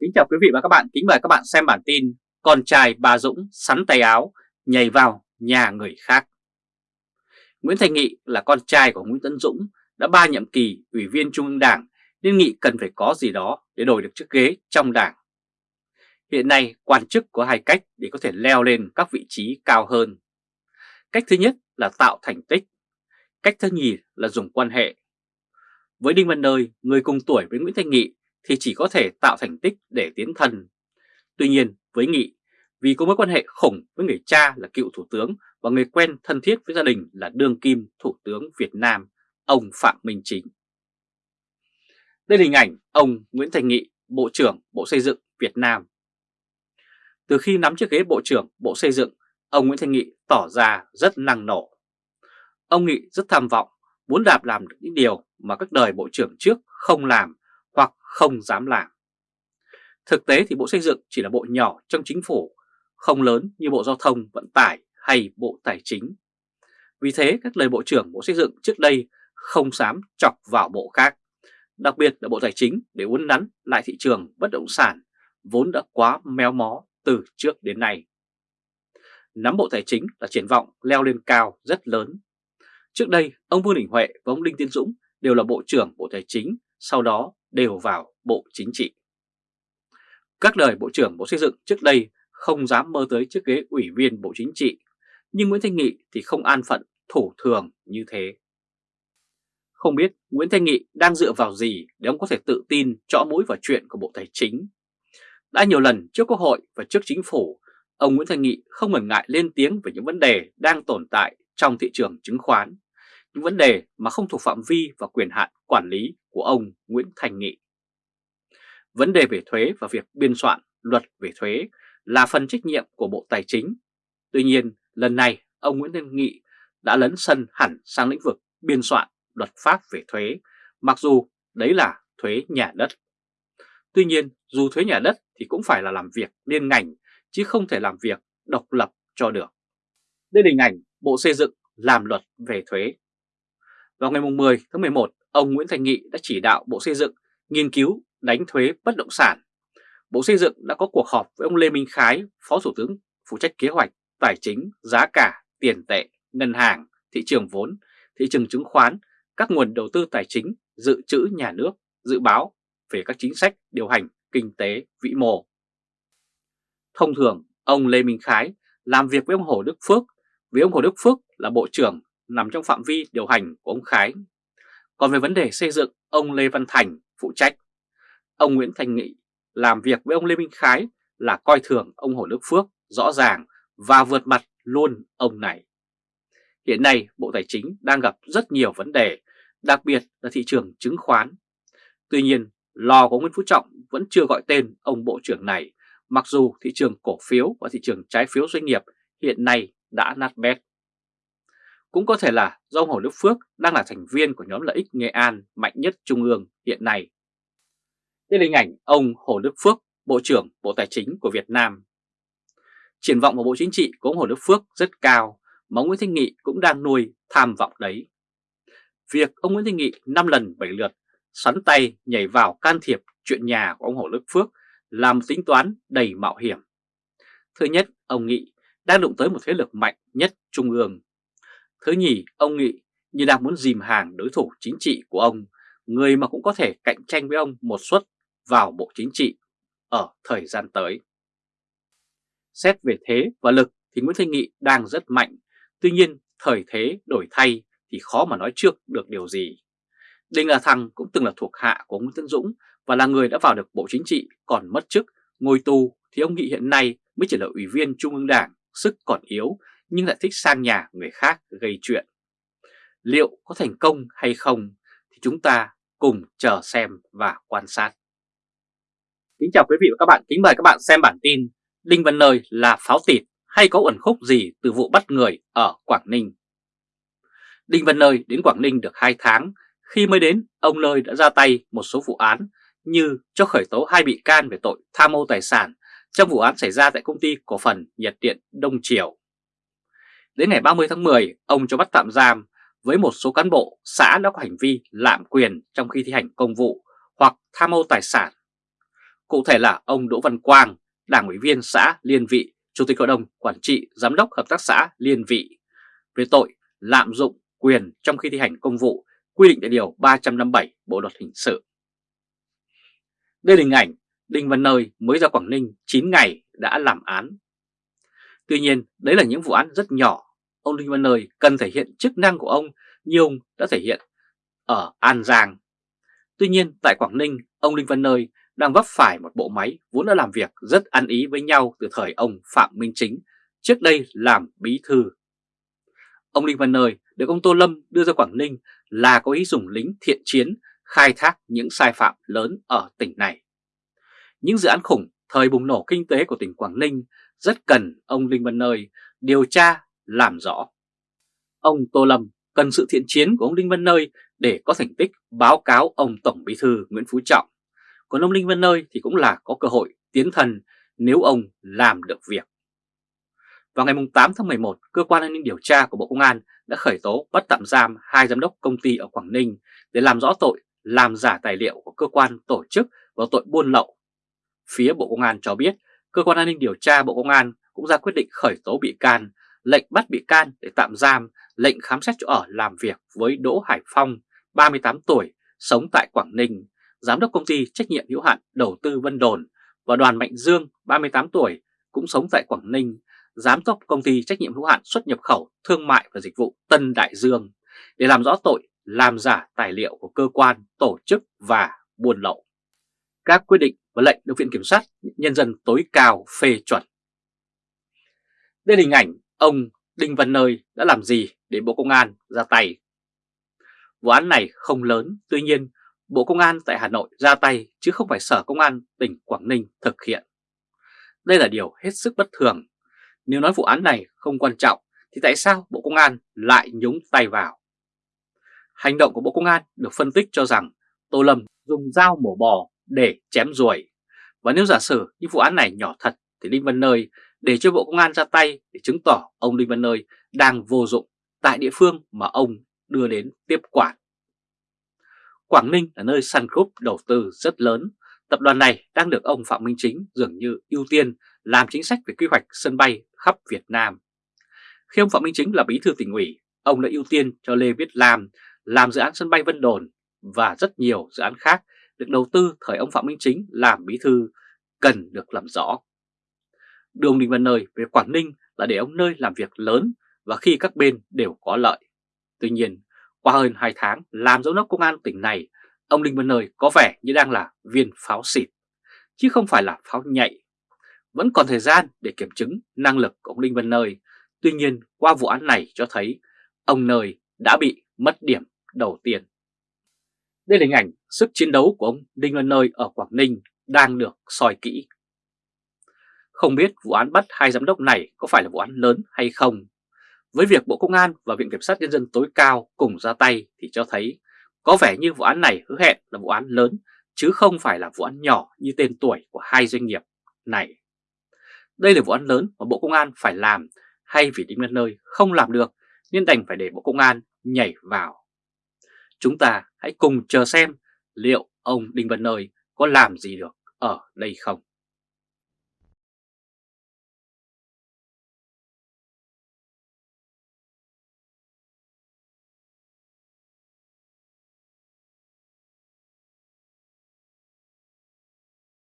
Kính chào quý vị và các bạn, kính mời các bạn xem bản tin Con trai bà Dũng sắn tay áo, nhảy vào nhà người khác. Nguyễn Thành Nghị là con trai của Nguyễn Tấn Dũng đã ba nhiệm kỳ ủy viên Trung ương Đảng nên Nghị cần phải có gì đó để đổi được chiếc ghế trong Đảng. Hiện nay quan chức có hai cách để có thể leo lên các vị trí cao hơn. Cách thứ nhất là tạo thành tích Cách thứ nhì là dùng quan hệ. Với Đinh Văn Nơi, người cùng tuổi với Nguyễn Thanh Nghị thì chỉ có thể tạo thành tích để tiến thân. Tuy nhiên với Nghị, vì có mối quan hệ khủng với người cha là cựu thủ tướng và người quen thân thiết với gia đình là đương kim thủ tướng Việt Nam, ông Phạm Minh Chính. Đây là hình ảnh ông Nguyễn Thành Nghị, Bộ trưởng Bộ Xây dựng Việt Nam. Từ khi nắm chiếc ghế Bộ trưởng Bộ Xây dựng, ông Nguyễn Thành Nghị tỏ ra rất năng nổ. Ông Nghị rất tham vọng, muốn đạp làm được những điều mà các đời Bộ trưởng trước không làm không dám làm. Thực tế thì Bộ Xây dựng chỉ là bộ nhỏ trong chính phủ, không lớn như Bộ Giao thông Vận tải hay Bộ Tài chính. Vì thế các lời Bộ trưởng Bộ Xây dựng trước đây không dám chọc vào bộ khác, đặc biệt là Bộ Tài chính để uốn nắn lại thị trường bất động sản vốn đã quá méo mó từ trước đến nay. Nắm Bộ Tài chính là triển vọng leo lên cao rất lớn. Trước đây, ông Vương Đình Huệ và ông Đinh Tiến Dũng đều là Bộ trưởng Bộ Tài chính, sau đó đều vào Bộ Chính trị. Các đời Bộ trưởng Bộ Xây dựng trước đây không dám mơ tới chiếc ghế ủy viên Bộ Chính trị, nhưng Nguyễn Thanh Nghị thì không an phận thủ thường như thế. Không biết Nguyễn Thanh Nghị đang dựa vào gì để ông có thể tự tin chõ mũi vào chuyện của Bộ Tài chính. Đã nhiều lần trước Quốc hội và trước Chính phủ, ông Nguyễn Thanh Nghị không ngần ngại lên tiếng về những vấn đề đang tồn tại trong thị trường chứng khoán, những vấn đề mà không thuộc phạm vi và quyền hạn quản lý của ông Nguyễn Thành Nghị. Vấn đề về thuế và việc biên soạn luật về thuế là phần trách nhiệm của Bộ Tài chính. Tuy nhiên, lần này ông Nguyễn Thành Nghị đã lấn sân hẳn sang lĩnh vực biên soạn luật pháp về thuế, mặc dù đấy là thuế nhà đất. Tuy nhiên, dù thuế nhà đất thì cũng phải là làm việc liên ngành, chứ không thể làm việc độc lập cho được. Đây là hình ảnh Bộ Xây dựng làm luật về thuế. Vào ngày 10 tháng 11, ông Nguyễn Thành Nghị đã chỉ đạo Bộ Xây dựng nghiên cứu đánh thuế bất động sản. Bộ Xây dựng đã có cuộc họp với ông Lê Minh Khái, Phó Thủ tướng phụ trách kế hoạch, tài chính, giá cả, tiền tệ, ngân hàng, thị trường vốn, thị trường chứng khoán, các nguồn đầu tư tài chính, dự trữ nhà nước, dự báo về các chính sách điều hành kinh tế vĩ mô. Thông thường, ông Lê Minh Khái làm việc với ông Hồ Đức Phước, vì ông Hồ Đức Phước là Bộ trưởng nằm trong phạm vi điều hành của ông Khái còn về vấn đề xây dựng, ông Lê Văn Thành phụ trách. Ông Nguyễn Thành Nghị làm việc với ông Lê Minh Khái là coi thường ông Hồ Đức Phước rõ ràng và vượt mặt luôn ông này. Hiện nay Bộ Tài chính đang gặp rất nhiều vấn đề, đặc biệt là thị trường chứng khoán. Tuy nhiên, lò của Nguyễn Phú Trọng vẫn chưa gọi tên ông Bộ trưởng này, mặc dù thị trường cổ phiếu và thị trường trái phiếu doanh nghiệp hiện nay đã nát bét. Cũng có thể là do ông Hồ Đức Phước đang là thành viên của nhóm lợi ích Nghệ An mạnh nhất Trung ương hiện nay. Đây là hình ảnh ông Hồ Đức Phước, Bộ trưởng Bộ Tài chính của Việt Nam. Triển vọng của Bộ Chính trị của ông Hồ Đức Phước rất cao, mà Nguyễn Thanh Nghị cũng đang nuôi tham vọng đấy. Việc ông Nguyễn Thanh Nghị 5 lần 7 lượt sắn tay nhảy vào can thiệp chuyện nhà của ông Hồ Đức Phước làm tính toán đầy mạo hiểm. Thứ nhất, ông Nghị đang đụng tới một thế lực mạnh nhất Trung ương Thứ nhì, ông Nghị như đang muốn dìm hàng đối thủ chính trị của ông, người mà cũng có thể cạnh tranh với ông một suất vào Bộ Chính trị ở thời gian tới. Xét về thế và lực thì Nguyễn Thanh Nghị đang rất mạnh, tuy nhiên thời thế đổi thay thì khó mà nói trước được điều gì. Đinh La Thăng cũng từng là thuộc hạ của Nguyễn Tân Dũng và là người đã vào được Bộ Chính trị còn mất chức, ngồi tù thì ông Nghị hiện nay mới chỉ là ủy viên Trung ương Đảng, sức còn yếu nhưng lại thích sang nhà người khác gây chuyện. Liệu có thành công hay không thì chúng ta cùng chờ xem và quan sát. Kính chào quý vị và các bạn, kính mời các bạn xem bản tin Đinh Văn Nơi là pháo tịt hay có ẩn khúc gì từ vụ bắt người ở Quảng Ninh. Đinh Văn Nơi đến Quảng Ninh được 2 tháng, khi mới đến ông Nơi đã ra tay một số vụ án như cho khởi tố hai bị can về tội tham mô tài sản trong vụ án xảy ra tại công ty cổ phần nhiệt điện Đông Triều. Đến ngày 30 tháng 10, ông cho bắt tạm giam với một số cán bộ xã đã có hành vi lạm quyền trong khi thi hành công vụ hoặc tham ô tài sản. Cụ thể là ông Đỗ Văn Quang, đảng ủy viên xã Liên Vị, Chủ tịch Hội đồng Quản trị Giám đốc Hợp tác xã Liên Vị về tội lạm dụng quyền trong khi thi hành công vụ quy định tại Điều 357 Bộ Luật Hình sự. Đây là hình ảnh Đinh Văn Nơi mới ra Quảng Ninh 9 ngày đã làm án. Tuy nhiên, đấy là những vụ án rất nhỏ. Ông Đinh Văn Nơi cần thể hiện chức năng của ông như ông đã thể hiện ở An Giang. Tuy nhiên, tại Quảng Ninh, ông Đinh Văn Nơi đang vấp phải một bộ máy vốn đã làm việc rất ăn ý với nhau từ thời ông Phạm Minh Chính, trước đây làm bí thư. Ông Đinh Văn Nơi được ông Tô Lâm đưa ra Quảng Ninh là có ý dùng lính thiện chiến khai thác những sai phạm lớn ở tỉnh này. Những dự án khủng thời bùng nổ kinh tế của tỉnh Quảng Ninh rất cần ông Đinh Văn Nơi điều tra, làm rõ. Ông Tô Lâm cần sự thiện chiến của ông Đinh Văn Nơi để có thành tích báo cáo ông Tổng Bí thư Nguyễn Phú Trọng. Còn ông Đinh Văn Nơi thì cũng là có cơ hội tiến thần nếu ông làm được việc. Vào ngày 8 tháng 11, Cơ quan An ninh Điều tra của Bộ Công an đã khởi tố bắt tạm giam hai giám đốc công ty ở Quảng Ninh để làm rõ tội làm giả tài liệu của cơ quan tổ chức và tội buôn lậu. Phía Bộ Công an cho biết, Cơ quan An ninh Điều tra Bộ Công an cũng ra quyết định khởi tố bị can, lệnh bắt bị can để tạm giam, lệnh khám xét chỗ ở làm việc với Đỗ Hải Phong, 38 tuổi, sống tại Quảng Ninh, giám đốc công ty trách nhiệm hữu hạn đầu tư Vân Đồn và Đoàn Mạnh Dương, 38 tuổi, cũng sống tại Quảng Ninh, giám đốc công ty trách nhiệm hữu hạn xuất nhập khẩu thương mại và dịch vụ Tân Đại Dương để làm rõ tội làm giả tài liệu của cơ quan, tổ chức và buôn lậu. Các quyết định và lệnh được Viện Kiểm sát Nhân dân tối cao phê chuẩn. Đây là hình ảnh ông Đinh Văn Nơi đã làm gì để Bộ Công an ra tay. Vụ án này không lớn, tuy nhiên Bộ Công an tại Hà Nội ra tay chứ không phải Sở Công an tỉnh Quảng Ninh thực hiện. Đây là điều hết sức bất thường. Nếu nói vụ án này không quan trọng thì tại sao Bộ Công an lại nhúng tay vào? Hành động của Bộ Công an được phân tích cho rằng Tô Lâm dùng dao mổ bò để chém ruồi. Và nếu giả sử như vụ án này nhỏ thật thì Đinh Văn Nơi để cho Bộ Công an ra tay để chứng tỏ ông Đinh Văn Nơi đang vô dụng tại địa phương mà ông đưa đến tiếp quản. Quảng Ninh là nơi Sun Group đầu tư rất lớn. Tập đoàn này đang được ông Phạm Minh Chính dường như ưu tiên làm chính sách về quy hoạch sân bay khắp Việt Nam. Khi ông Phạm Minh Chính là bí thư tỉnh ủy, ông đã ưu tiên cho Lê Viết Lam làm dự án sân bay Vân Đồn và rất nhiều dự án khác được đầu tư thời ông Phạm Minh Chính làm bí thư cần được làm rõ. Đường đinh Văn Nơi về Quảng Ninh là để ông Nơi làm việc lớn và khi các bên đều có lợi. Tuy nhiên, qua hơn 2 tháng làm giám đốc công an tỉnh này, ông Đinh Văn Nơi có vẻ như đang là viên pháo xịt, chứ không phải là pháo nhạy. Vẫn còn thời gian để kiểm chứng năng lực của ông Đinh Văn Nơi. Tuy nhiên, qua vụ án này cho thấy ông Nơi đã bị mất điểm đầu tiên. Đây là hình ảnh sức chiến đấu của ông Đinh Văn Nơi ở Quảng Ninh đang được soi kỹ. Không biết vụ án bắt hai giám đốc này có phải là vụ án lớn hay không? Với việc Bộ Công an và Viện Kiểm sát Nhân dân tối cao cùng ra tay thì cho thấy có vẻ như vụ án này hứa hẹn là vụ án lớn, chứ không phải là vụ án nhỏ như tên tuổi của hai doanh nghiệp này. Đây là vụ án lớn mà Bộ Công an phải làm hay vì Đinh Văn Nơi không làm được nên đành phải để Bộ Công an nhảy vào. Chúng ta hãy cùng chờ xem liệu ông Đinh Văn Nơi có làm gì được ở đây không.